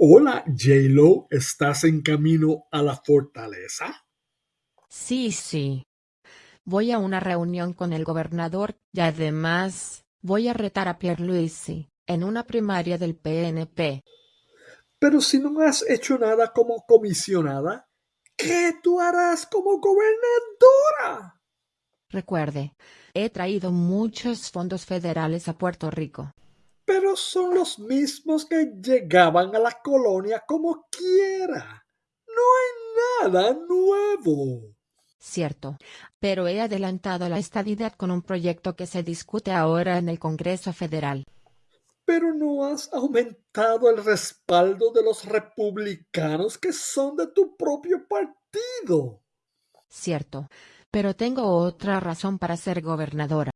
Hola, J-Lo, ¿estás en camino a la fortaleza? Sí, sí. Voy a una reunión con el gobernador y además voy a retar a Pierluisi en una primaria del PNP. Pero si no has hecho nada como comisionada, ¿qué tú harás como gobernadora? Recuerde, he traído muchos fondos federales a Puerto Rico. Pero son los mismos que llegaban a la colonia como quiera. No hay nada nuevo. Cierto, pero he adelantado la estadidad con un proyecto que se discute ahora en el Congreso Federal. Pero no has aumentado el respaldo de los republicanos que son de tu propio partido. Cierto, pero tengo otra razón para ser gobernadora.